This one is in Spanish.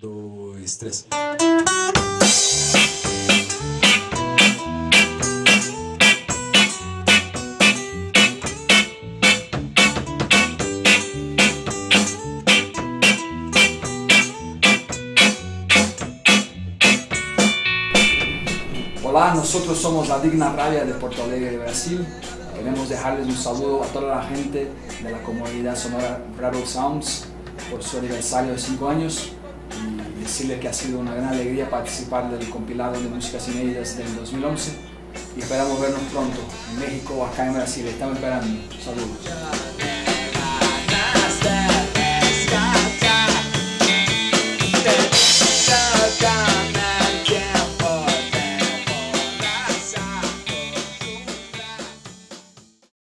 dos, tres. Hola, nosotros somos la Digna Rabia de Porto Alegre, Brasil. Queremos dejarles un saludo a toda la gente de la comunidad sonora Rebel Sounds por su aniversario de 5 años y decirles que ha sido una gran alegría participar del compilado de músicas inéditas del 2011 y esperamos vernos pronto en México o acá en Brasil. Estamos esperando. Saludos.